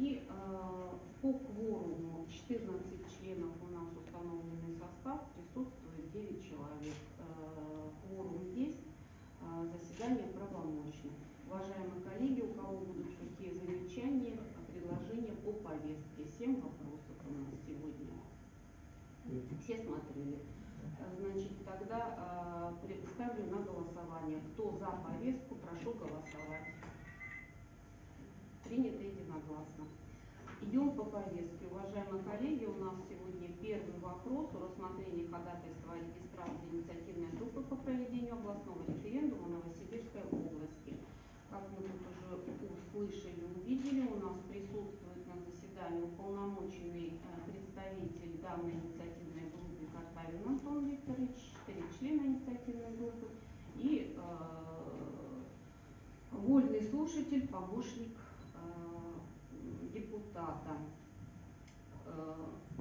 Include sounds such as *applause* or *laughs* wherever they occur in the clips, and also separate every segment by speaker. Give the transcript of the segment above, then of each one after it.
Speaker 1: И э, по кворуму 14 членов у нас установленный состав, присутствует 9 человек. Э, кворум есть, э, заседание правомочно. Уважаемые коллеги, у кого будут какие замечания, предложения по повестке? 7 вопросов у нас сегодня. Все смотрели. Значит, тогда э, ставлю на голосование. Кто за повестку, прошу голосовать. Принято единогласно. Идем по повестке. Уважаемые коллеги, у нас сегодня первый вопрос о рассмотрении ходатайства о регистрации инициативной группы по проведению областного референдума Новосибирской области. Как мы тут уже услышали, увидели, у нас присутствует на заседании уполномоченный э, представитель данной инициативной группы Картавин Антон Викторович, четыре члена инициативной группы и э, вольный слушатель, помощник депутата. Э,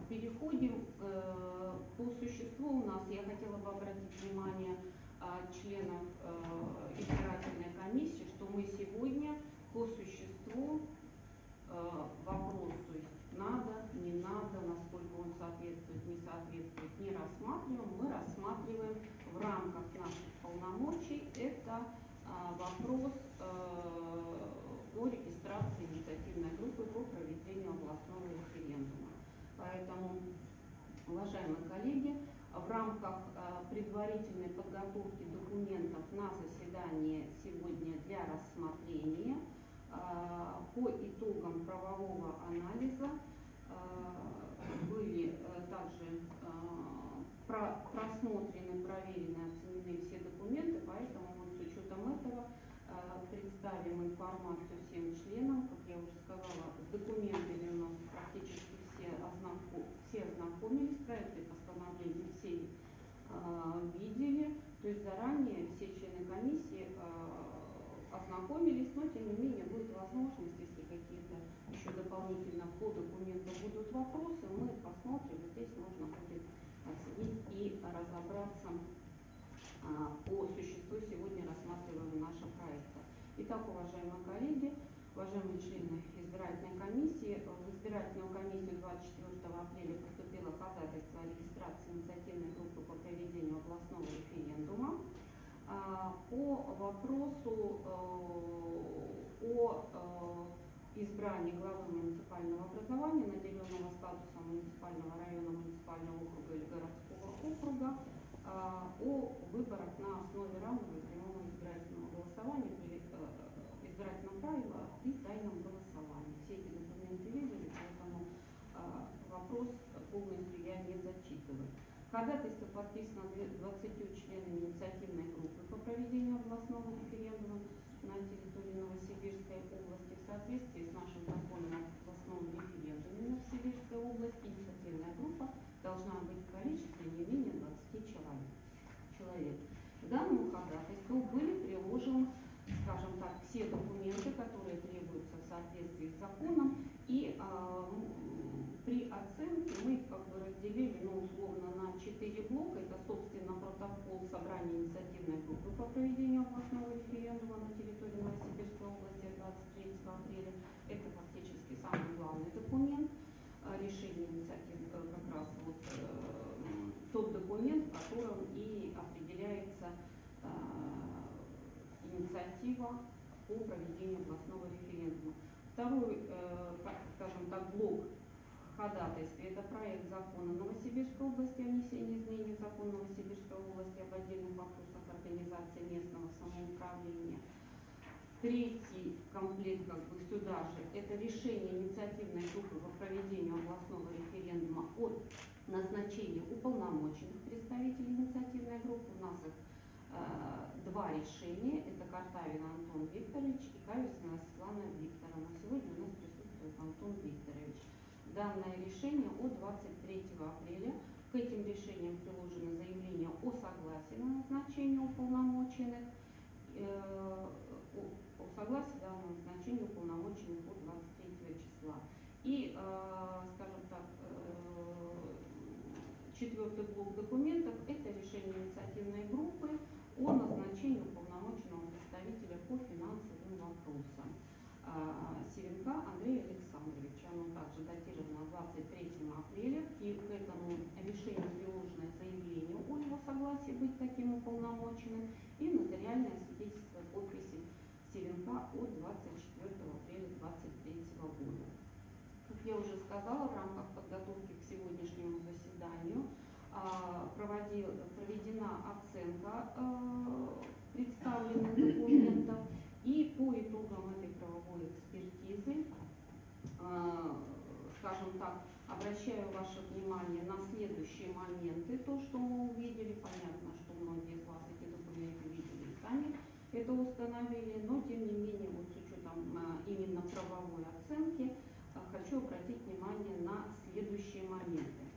Speaker 1: переходим э, по существу у нас. Я хотела бы обратить внимание э, членов э, избирательной комиссии, что мы сегодня по существу вопрос, то есть надо, не надо, насколько он соответствует, не соответствует, не рассматриваем. Мы рассматриваем в рамках наших полномочий это а, вопрос о регистрации инициативной группы по проведению областного референдума. Поэтому, уважаемые коллеги, в рамках э, предварительной подготовки документов на заседание сегодня для рассмотрения э, по итогам правового анализа были также просмотрены, проверены, оценены все документы, поэтому вот с учетом этого представим информацию всем членам. Как я уже сказала, с документами у нас практически все, ознаком, все ознакомились, проекты постановления все э, видели. То есть заранее все члены комиссии э, ознакомились, но тем не менее будет возможность, если какие-то еще дополнительно по документу будут вопросы, мы посмотрим, здесь можно будет оценить и разобраться а, по существу сегодня рассматриваем наши проекты. Итак, уважаемые коллеги, уважаемые члены избирательной комиссии, в избирательную комиссию 24 апреля поступило ходатайство о регистрации инициативной группы по проведению областного референдума а, по вопросу э, о э, избрании главы муниципального образования, наделенного статусом муниципального района, муниципального округа или городского округа, а, о выборах на основе равного и прямого избирательного голосования при э, избирательном правиле и тайном голосовании. Все эти документы видели, поэтому а, вопрос полностью я не зачитываю. Ходатайство подписано 20 членами инициативной группы по проведению областного референдума на территории Новосибирской области в соответствии с нашим законом о областном референдуме Новосибирской области. Инициативная группа должна быть в количестве не менее 20 человек. человек. К данному ходатайству были приложены, скажем так, все документы, которые требуются в соответствии с законом. И э, при оценке мы их как бы разделили, ну, условно, на четыре блока. Это, собственно, протокол собрания инициативной группы по проведению областного референдума на территории Новосибирской области 23 апреля. Это фактически самый главный документ решения инициативы как раз вот э, тот документ, в котором и определяется э, инициатива по проведению областного референдума. Второй, э, скажем так, блок ходатайстве это проект закона Новосибирской области о внесении изменений в закон Новосибирской области об отдельных вопросах организации местного самоуправления. Третий комплект как бы сюда же это решение инициативной группы по проведению областного референдума о назначении уполномоченных представителей инициативной группы. У нас их э, два решения. Это Картавин Антон Викторович и Кависна Светлана Викторовна. Сегодня у нас присутствует Антон Викторович. Данное решение от 23 апреля. К этим решениям приложено заявление о согласии на назначение уполномоченных. Э, о согласии данного назначения уполномоченных от 23 числа. И, э, скажем так, э, четвертый блок документов – это решение инициативной группы о назначении уполномоченного представителя по финансовым вопросам а, Севенка Андрея Александровича. Оно также датировано 23 апреля. И к этому решению приложено заявление о его согласии быть таким уполномоченным и нотариальное свидетельство подписи Севенка от 24 апреля 2023 года. Как я уже сказала, в рамках подготовки к сегодняшнему заседанию а, проводил, проведена оценка а, представленных документов и по итогам скажем так, обращаю ваше внимание на следующие моменты, то, что мы увидели, понятно, что многие из вас эти документы видели и сами это установили, но тем не менее, вот с учетом именно правовой оценки, хочу обратить внимание на следующие моменты.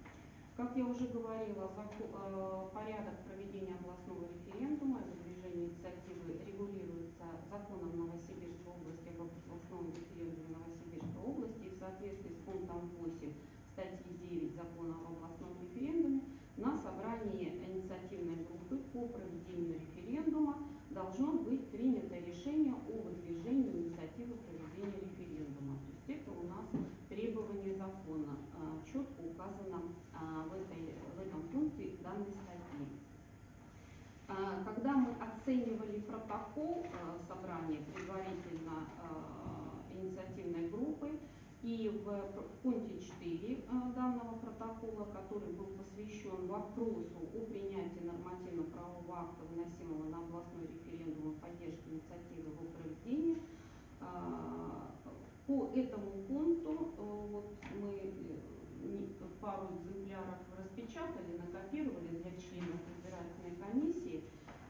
Speaker 1: Как я уже говорила, э, порядок проведения областного референдума и выдвижения инициативы регулируется законом Новосибирской области об областном референдуме Новосибирской области и в соответствии с пунктом 8 статьи 9 закона об областном референдуме на собрании инициативной группы по проведению референдума должно быть принято решение о выдвижении инициативы проведения референдума. То есть это у нас требование закона, а, четко указано а, в, этой, в этом пункте данной статьи. А, когда мы оценивали протокол собрания предварительно инициативной группы, и в, пункте 4 данного протокола, который был посвящен вопросу о принятии нормативно-правового акта, вносимого на областной референдум о поддержке инициативы его проведения, по этому пункту э, вот мы э, пару экземпляров распечатали, накопировали для членов избирательной комиссии,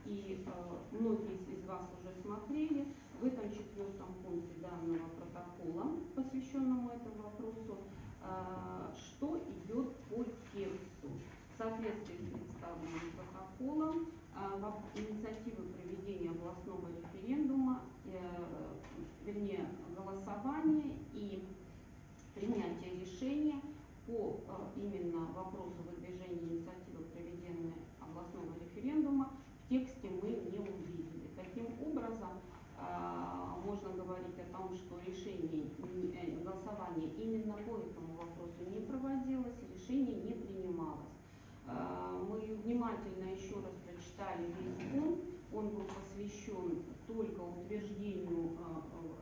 Speaker 1: и э, многие из вас уже смотрели. В этом четвертом пункте данного протокола, посвященному этому вопросу, что идет по тексту. В соответствии с представленным протоколом, инициативы проведения областного референдума, вернее, голосование и принятие решения по э, именно вопросу выдвижения инициативы проведения областного референдума в тексте мы не увидели. Таким образом, э, можно говорить о том, что решение э, голосование именно по этому вопросу не проводилось, решение не принималось. Мы внимательно еще раз прочитали весь пункт, он был посвящен только утверждению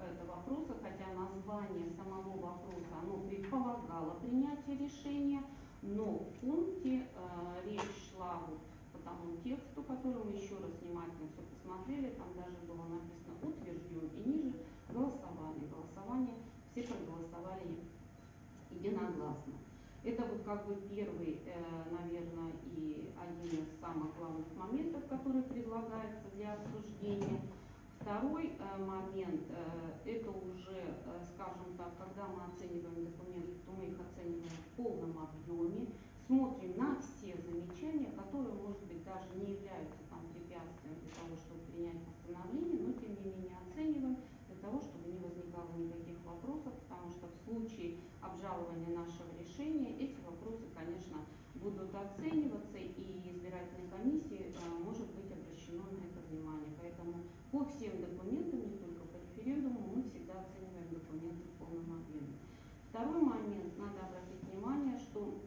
Speaker 1: этого вопроса, хотя название самого вопроса оно предполагало принятие решения, но в пункте э, речь шла вот по тому тексту, который мы еще раз внимательно все посмотрели, там даже было написано утвержден и ниже голосование. Голосование все проголосовали единогласно. Это вот как бы первый, э, наверное, и один из самых главных моментов, который предлагается для обсуждения. Второй э, момент, э, это уже, э, скажем так, когда мы оцениваем документы, то мы их оцениваем в полном объеме, смотрим на все замечания, которые, может быть, даже не являются там препятствием для того, чтобы принять постановление, но тем не менее оцениваем для того, чтобы не возникало никаких вопросов, потому что в случае обжалования нашего решения эти вопросы, конечно, будут оцениваться и избирательной комиссии может быть обращено на это внимание. Поэтому по всем документам, не только по референдуму, мы всегда оцениваем документы в полном объеме. Второй момент, надо обратить внимание, что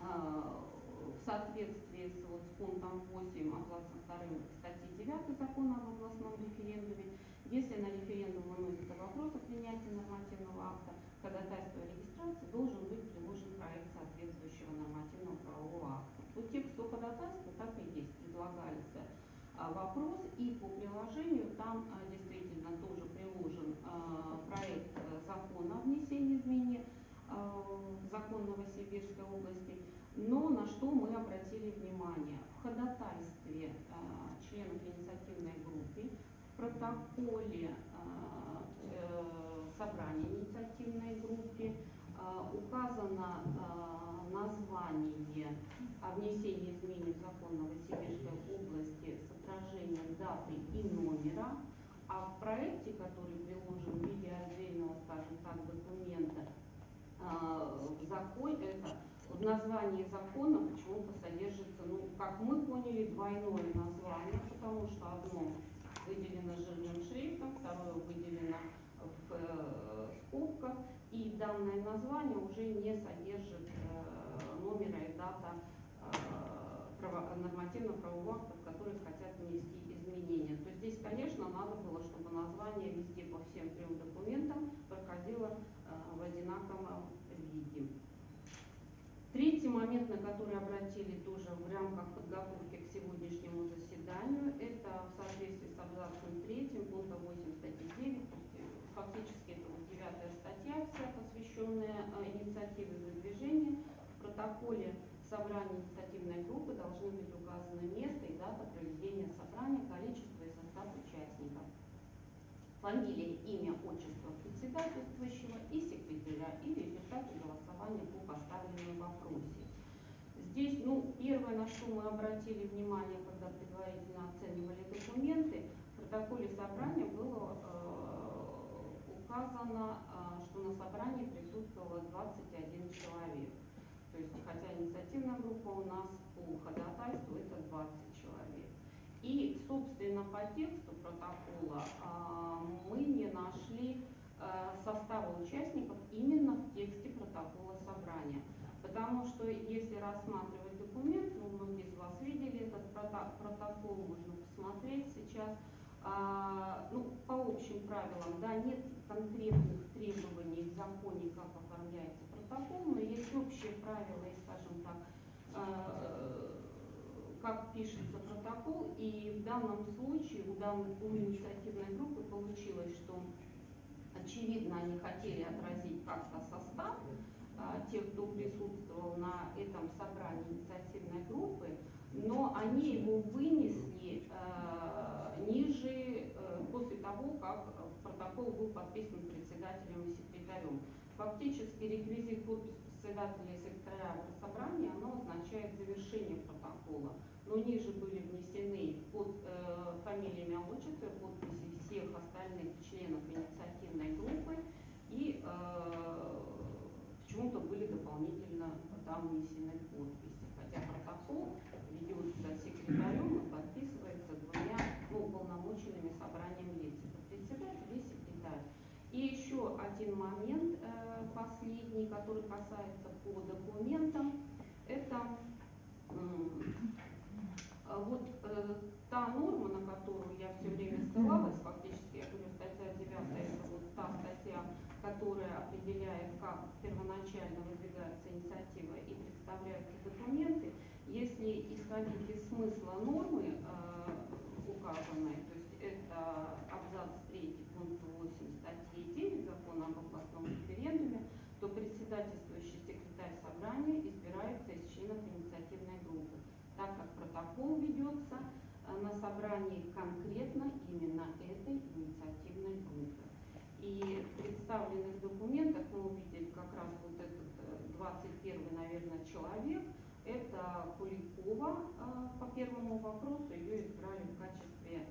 Speaker 1: э, в соответствии с, вот, с пунктом 8 абзацем 2 статьи 9 закона об областном референдуме, если на референдум выносится вопрос о принятии нормативного акта, ходатайство о регистрации должен быть приложен проект соответствующего нормативного правового акта. По тексту ходатайства так и есть, предлагается а, вопрос, и по приложению там а, действительно тоже приложен а, проект э, закона о внесении изменений закон Новосибирской области, но на что мы обратили внимание. В ходатайстве членов инициативной группы, в протоколе э, собрания инициативной группы указано название о внесении изменений в закон Новосибирской области с отражением даты и номера, а в проекте, который приложен в виде отдельного, скажем так, документа, э, в закон, это в названии закона почему-то содержится, ну, как мы поняли, двойное название, потому что одно выделено жирным шрифтом, второе выделено в э, скобках, и данное название уже не содержит э, номера и дата э, право- нормативно-правовых актов, которые хотят внести изменения. То здесь, конечно, надо было, чтобы название везде по всем трем документам проходило э, в одинаковом виде. Третий момент, на который обратили тоже в рамках подготовки к сегодняшнему заседанию, это в соответствии с абзацем 3 пункта 8 статьи 9, то есть э, фактически это вот девятая статья, вся посвященная э, инициативе выдвижения. В протоколе собрания инициативной группы должны быть указаны место и дата проведения собрания, количество и состав участников, фамилия, имя, отчество председательствующего и секретаря и результаты голосования по поставленному вопросе. Здесь, ну, первое, на что мы обратили внимание, когда предварительно оценивали документы, в протоколе собрания было э, указано, э, что на собрании присутствовало 21 человек. То есть, хотя инициативная группа у нас по ходатайству это 20 человек. И, собственно, по тексту протокола а, мы не нашли а, состава участников именно в тексте протокола собрания. Потому что если рассматривать документ, ну, многие из вас видели этот протокол, можно посмотреть сейчас, а, ну, по общим правилам, да, нет конкретных требований в законе, как оформляется протокол, но есть общие правила и, скажем так, э, как пишется протокол, и в данном случае у, данной, у инициативной группы получилось, что очевидно они хотели отразить как-то состав а, тех, кто присутствовал на этом собрании инициативной группы, но они его вынесли э, ниже, э, после того, как протокол был подписан председателем и секретарем. Фактически реквизит подпись председателя и секретаря собрания, оно означает завершение протокола. Но ниже были внесены под э, фамилиями, отчества, подписи всех остальных членов инициативной группы и э, почему-то были дополнительно там внесены подписи. Хотя протокол ведется секретарем и подписывается двумя ну, уполномоченными собранием лиц. Это председатель и секретарь. И еще один момент который касается по документам, это э, вот э, та норма, на которую я все время ссылалась, фактически, я говорю, статья 9, это вот та статья, которая определяет, как первоначально выдвигается инициатива и представляются документы, если исходить из смысла нормы э, указанной, то есть это абзац 3 пункт 8 статьи 9 закона об областном референдуме, то председательствующий секретарь собрания избирается из членов инициативной группы, так как протокол ведется э, на собрании конкретно именно этой инициативной группы. И в представленных документах мы увидели как раз вот этот 21 э, наверное, человек. Это Куликова э, по первому вопросу, ее избрали в качестве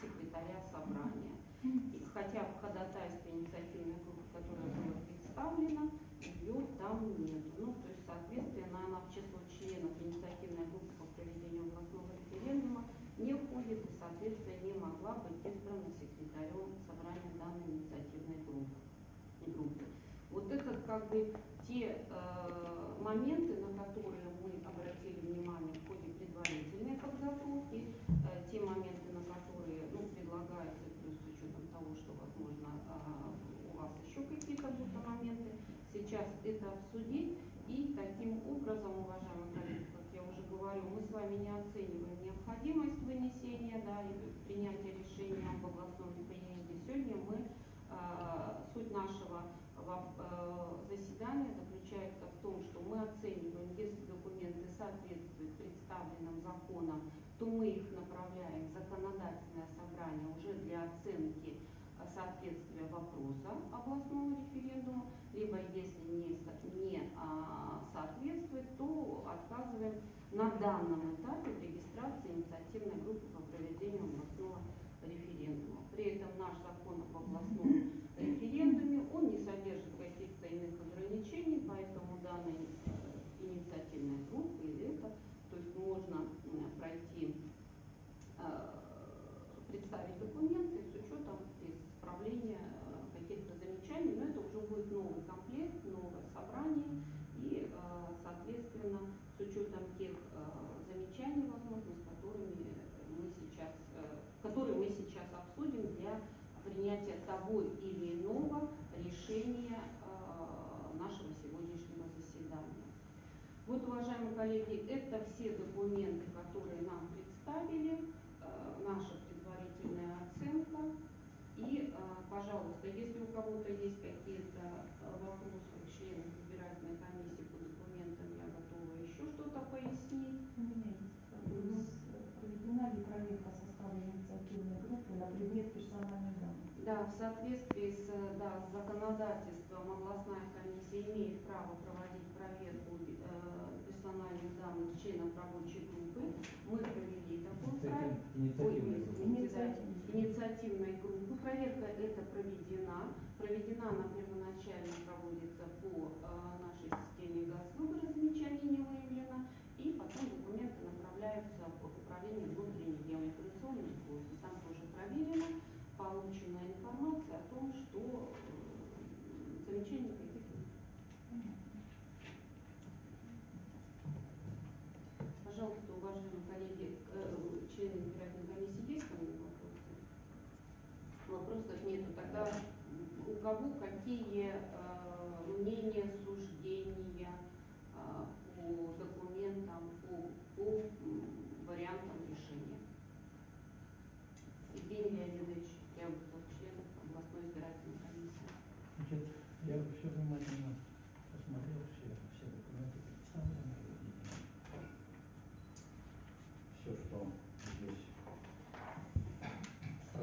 Speaker 1: секретаря собрания. И хотя в ходатайстве инициативной группы, которая была представлена, ее там нет. Ну, то есть, соответственно, она в число членов инициативной группы по проведению областного референдума не входит и, соответственно, не могла быть избрана секретарем собрания данной инициативной группы. группы. Вот это как бы те э, моменты, на которые мы обратили внимание в ходе предварительной подготовки, э, те моменты, на которые ну, предлагается, плюс с учетом того, что, возможно, э, у вас еще какие-то будут моменты, сейчас это обсудить. И таким образом, уважаемые коллеги, как я уже говорю, мы с вами не оцениваем необходимость вынесения да, и принятия решения об областном референдуме. Сегодня мы, э, суть нашего э, заседания заключается в том, что мы оцениваем, если документы соответствуют представленным законам, то мы их направляем в законодательное собрание уже для оценки э, соответствия вопроса областного референдума, либо если не, не а, соответствует, то отказываем на данном этапе регистрации инициативной группы по проведению областного референдума. При этом наш закон об областном коллеги, это все документы, которые нам представили, э, наша предварительная оценка. И, э, пожалуйста, если у кого-то есть какие-то э, вопросы к членам избирательной комиссии по документам, я готова еще что-то пояснить.
Speaker 2: У меня есть вопрос. Проведена ли проверка состава инициативной группы на предмет персональных данных?
Speaker 1: Да, в соответствии с, да, с законодательством проверка эта проведена. Проведена она первоначально проводится по э, нашей системе «Газдуг», размечание не выявлено, и потом документы направляются в управление внутренней демиграционной службы. Там тоже проверено, получена информация о том, что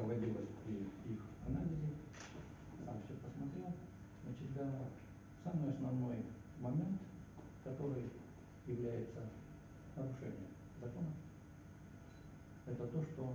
Speaker 3: проводилось при их анализе, сам все посмотрел. Значит, да, самый основной момент, который является нарушением закона, это то, что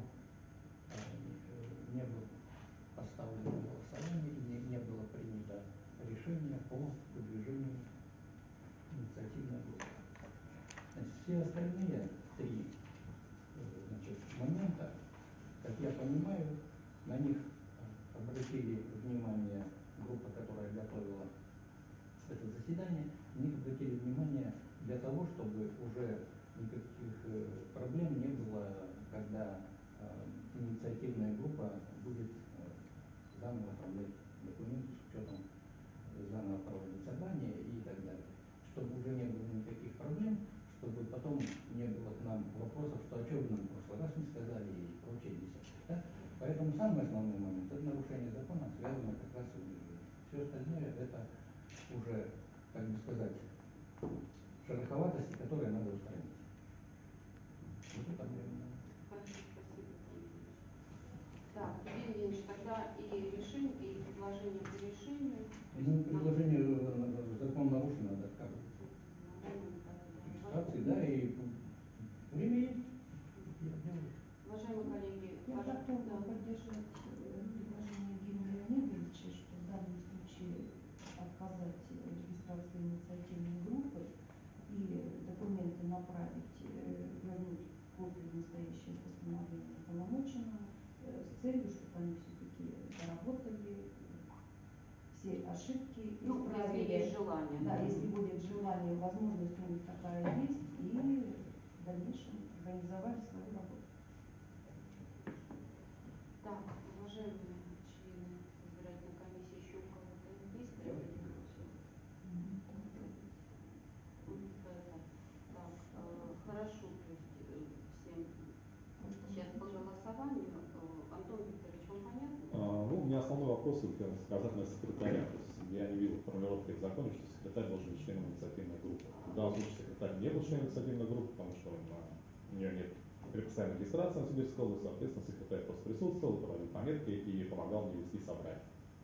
Speaker 4: вопросы указательного секретаря. То есть я не видел формулировки в законе, что секретарь должен быть членом инициативной группы. В данном случае секретарь не был членом инициативной группы, потому что он, а, у нее нет предписания регистрации на Сибирской области, соответственно, секретарь просто присутствовал, проводил пометки и помогал мне вести собрание.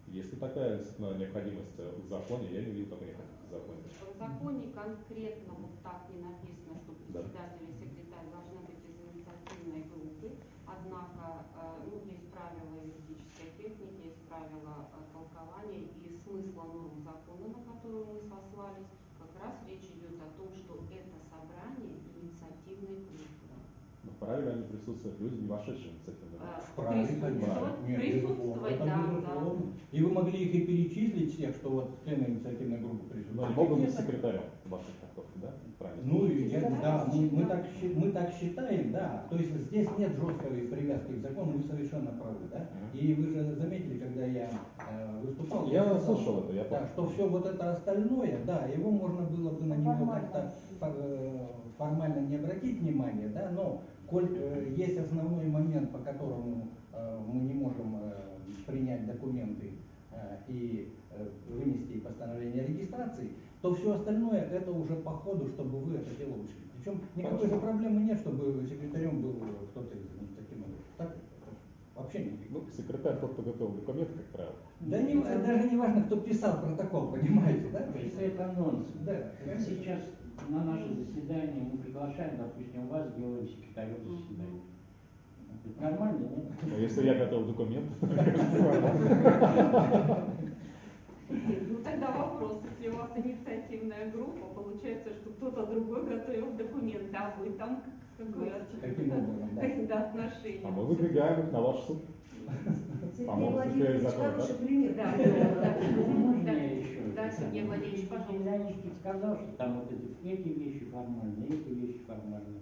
Speaker 4: Если такая необходимость э, в законе, я не видел такой необходимости в законе.
Speaker 1: А в законе конкретно вот так не написано, что председатель да. и секретарь должны быть из инициативной группы.
Speaker 4: kind of a присутствуют люди, не вошедшие в
Speaker 1: церковь.
Speaker 3: Правильно,
Speaker 1: да.
Speaker 3: Нет,
Speaker 1: присутствовать, да, да.
Speaker 3: И вы могли их и перечислить тех что вот члены инициативной группы
Speaker 4: присутствовали. А
Speaker 3: Богом
Speaker 4: секретарем вашей трактовки, да? Правильно.
Speaker 3: Ну, я, да, мы, мы, так, мы так считаем, да. То есть здесь нет жесткой привязки к закону, вы совершенно правы, да? И вы же заметили, когда я э, выступал,
Speaker 4: я,
Speaker 3: я
Speaker 4: слышал это, я помню.
Speaker 3: Да, что все вот это остальное, да, его можно было бы на него как-то э, формально не обратить внимание да, но коль э, есть основной момент, по которому э, мы не можем э, принять документы э, и э, вынести постановление о регистрации, то все остальное это уже по ходу, чтобы вы это дело ушли. Причем никакой же проблемы нет, чтобы секретарем был кто-то из инициативной группы. Так? Вообще никаких.
Speaker 4: Ну, секретарь тот, кто готовил документы, как правило.
Speaker 3: Да не, даже не важно, кто писал протокол, понимаете, да? То есть,
Speaker 5: Это, это нонсенс.
Speaker 3: Да.
Speaker 5: Сейчас на наше заседание мы приглашаем, допустим, вас делаем секретарем заседания. Это нормально, нет?
Speaker 4: А если я готовил документы, *laughs*
Speaker 1: Ну тогда вопрос, если у вас инициативная группа, получается, что кто-то другой готовил документы, а вы там какое
Speaker 3: да.
Speaker 1: отношение?
Speaker 4: а мы выдвигаем их на ваш суд.
Speaker 2: Сергей
Speaker 4: По-моему, закон,
Speaker 2: хороший
Speaker 4: да?
Speaker 1: Да, Сергей Владимирович, пожалуйста.
Speaker 5: Сказал, что там вот эти, эти вещи формальные, эти вещи формальные.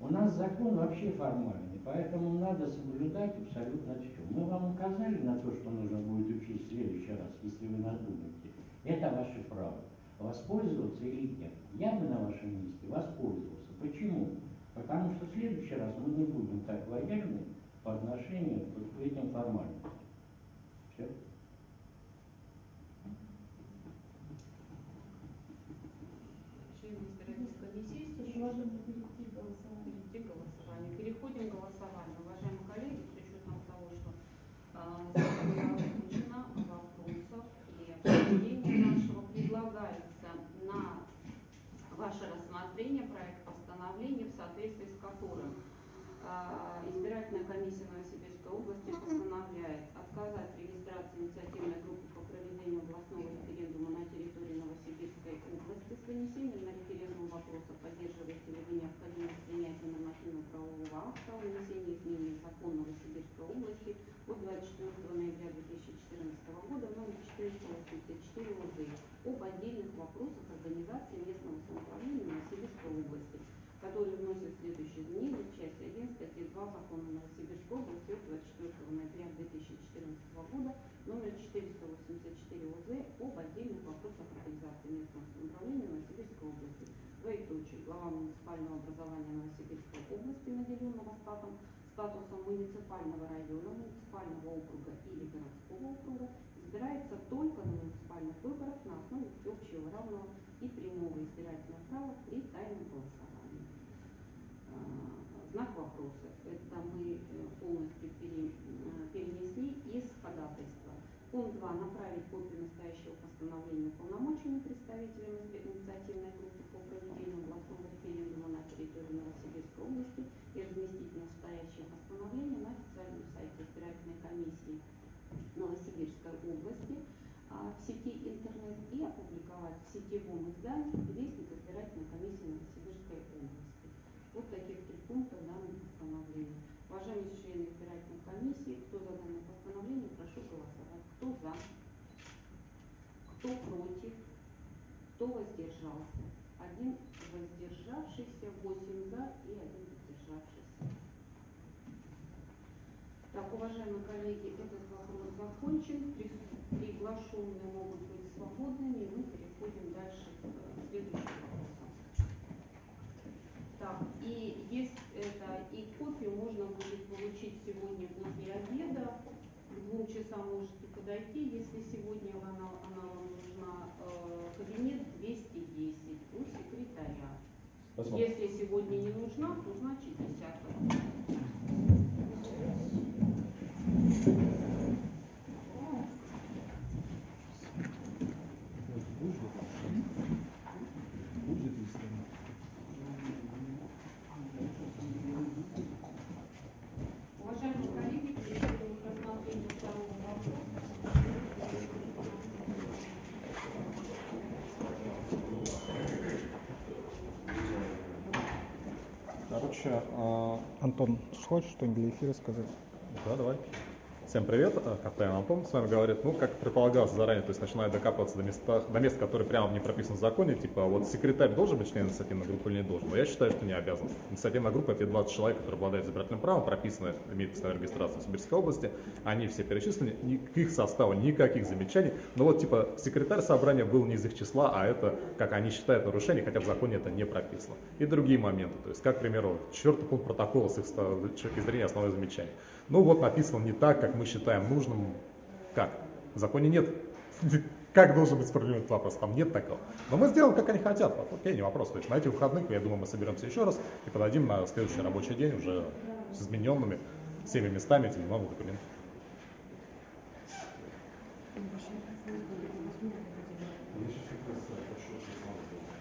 Speaker 5: У нас закон вообще формальный, поэтому надо соблюдать абсолютно все. Мы вам указали на то, что нужно будет учить в следующий раз, если вы надумаете. Это ваше право. Воспользоваться или нет. Я бы на вашем месте воспользовался. Почему? Потому что в следующий раз мы не будем так лояльны по отношению вот к этим формальностям. Все.
Speaker 1: Члены избирательной
Speaker 2: голосованию.
Speaker 1: перейти к голосованию. Переходим к голосованию. Уважаемые коллеги, с учетом того, что а, было озвучено вопросов и обсуждения нашего, предлагается на ваше рассмотрение проект постановления, в соответствии с которым а, избирательная комиссия Новосибирской области постановляет отказать в регистрации инициативной группы по проведению областного референдума на территории Новосибирской области с вынесением на референдум вопроса, поддерживаете ли вы необходимость принятия нормативно-правового акта о внесении изменений в закон Новосибирской области от 24 ноября 2014 года номер 484 ОЗ об отдельных вопросах организации местного самоуправления Новосибирской области, который вносит следующие изменения в части 1 статьи 2 закона Новосибирской области от 24 ноября 2014 года номер 484 ОЗ об отдельных вопросах организации местного самоуправления Новосибирской области. Двоеточие. Глава муниципального образования Новосибирской области, наделенного статом, статусом муниципального района, муниципального округа или городского округа, избирается только на муниципальных выборах на основе всеобщего равного и прямого избирательного права при тайном голосовании. А, Знак вопроса. Это мы э, полностью э, перенесли из ходатайства. Пункт 2. Направить копию настоящего постановления уполномоченным представителям изб- инициативной группы по проведению областного референдума на территории Новосибирской области и разместить настоящее постановление на официальном сайте избирательной комиссии Новосибирской области а, в сети интернет и опубликовать в сетевом издании Вестник избирательной комиссии Новосибирской области. Вот таких три пункта в данном постановлении. Уважаемые члены избирательной комиссии, кто за данное постановление, прошу голосовать. Кто за? Кто против? Кто воздержался? Один воздержавшийся, восемь за и один воздержавшийся. Так, уважаемые коллеги, этот вопрос закончен. При- Приглашенные могут быть свободными. Мы переходим дальше к э, следующему вопросу. Так, и есть это, и получить сегодня после обеда. К двум часам можете подойти, если сегодня она, она вам нужна. Э, кабинет 210 у секретаря.
Speaker 4: Посмотрим.
Speaker 1: Если сегодня не нужна, то значит 10. Уважаемые коллеги, переходим к рассмотрению второго вопроса.
Speaker 6: Короче, а, Антон, хочешь что-нибудь для эфира сказать?
Speaker 4: Да, давай. Всем привет, э, Капитан Антон с вами говорит. Ну, как предполагалось заранее, то есть начинаю докапываться до, места, до мест, которые прямо не прописаны в законе, типа вот секретарь должен быть членом инициативной группы или не должен, но я считаю, что не обязан. Инициативная группа это 20 человек, которые обладают избирательным правом, прописаны, имеют постоянную регистрацию в Сибирской области, они все перечислены, ни- к их составу никаких замечаний, но вот типа секретарь собрания был не из их числа, а это, как они считают, нарушение, хотя в законе это не прописано. И другие моменты, то есть, как, к примеру, четвертый пункт протокола с их ста- точки зрения основное замечание. Ну вот написано не так, как мы считаем нужным. Как? В законе нет. *laughs* Как должен быть справедлив вопрос? Там нет такого. Но мы сделаем, как они хотят. Окей, не вопрос. То есть на этих выходных, я думаю, мы соберемся еще раз и подадим на следующий рабочий день уже с измененными всеми местами этих новых документов.